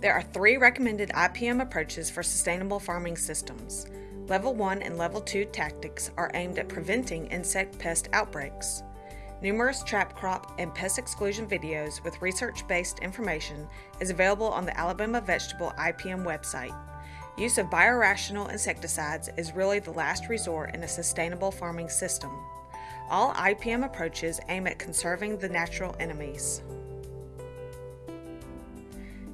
There are three recommended IPM approaches for sustainable farming systems. Level 1 and Level 2 tactics are aimed at preventing insect pest outbreaks. Numerous trap crop and pest exclusion videos with research-based information is available on the Alabama Vegetable IPM website. Use of biorational insecticides is really the last resort in a sustainable farming system. All IPM approaches aim at conserving the natural enemies.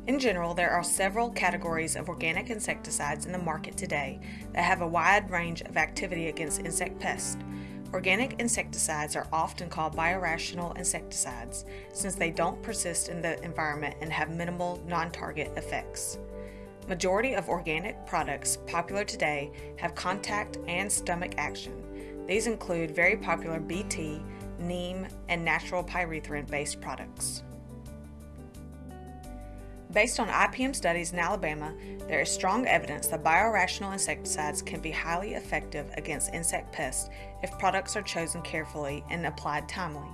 In general, there are several categories of organic insecticides in the market today that have a wide range of activity against insect pests. Organic insecticides are often called biorational insecticides since they don't persist in the environment and have minimal non-target effects. Majority of organic products popular today have contact and stomach action. These include very popular BT, neem, and natural pyrethrin-based products. Based on IPM studies in Alabama, there is strong evidence that biorational insecticides can be highly effective against insect pests if products are chosen carefully and applied timely.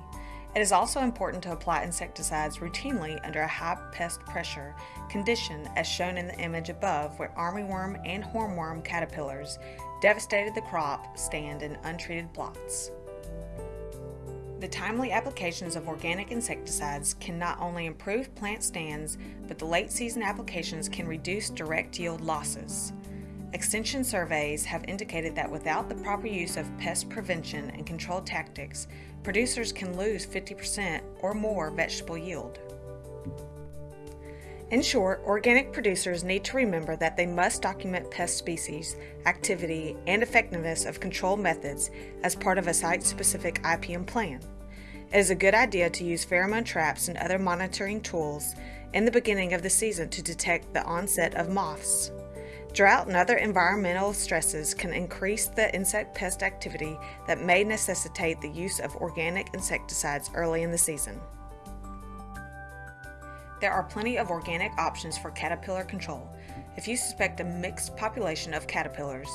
It is also important to apply insecticides routinely under a high pest pressure condition as shown in the image above where armyworm and hornworm caterpillars devastated the crop stand in untreated plots. The timely applications of organic insecticides can not only improve plant stands, but the late season applications can reduce direct yield losses. Extension surveys have indicated that without the proper use of pest prevention and control tactics, producers can lose 50% or more vegetable yield. In short, organic producers need to remember that they must document pest species, activity, and effectiveness of control methods as part of a site-specific IPM plan. It is a good idea to use pheromone traps and other monitoring tools in the beginning of the season to detect the onset of moths. Drought and other environmental stresses can increase the insect pest activity that may necessitate the use of organic insecticides early in the season. There are plenty of organic options for caterpillar control. If you suspect a mixed population of caterpillars,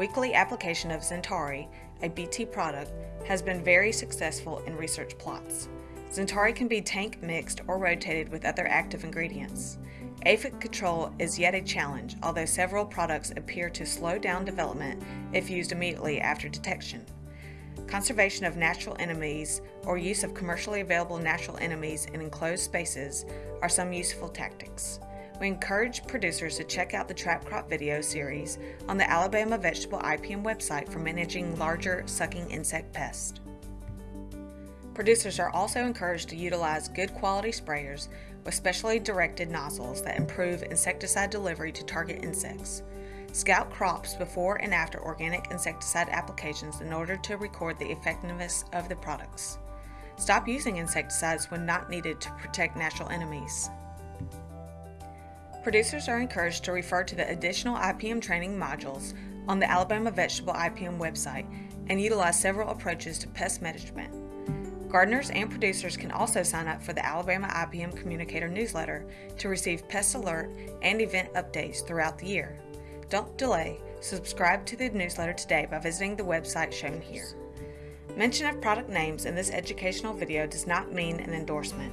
weekly application of XenTari a BT product, has been very successful in research plots. XenTari can be tank mixed or rotated with other active ingredients. Aphid control is yet a challenge, although several products appear to slow down development if used immediately after detection. Conservation of natural enemies or use of commercially available natural enemies in enclosed spaces are some useful tactics. We encourage producers to check out the Trap Crop video series on the Alabama Vegetable IPM website for managing larger sucking insect pests. Producers are also encouraged to utilize good quality sprayers with specially directed nozzles that improve insecticide delivery to target insects. Scout crops before and after organic insecticide applications in order to record the effectiveness of the products. Stop using insecticides when not needed to protect natural enemies. Producers are encouraged to refer to the additional IPM training modules on the Alabama Vegetable IPM website and utilize several approaches to pest management. Gardeners and producers can also sign up for the Alabama IPM Communicator newsletter to receive pest alert and event updates throughout the year. Don't delay, subscribe to the newsletter today by visiting the website shown here. Mention of product names in this educational video does not mean an endorsement.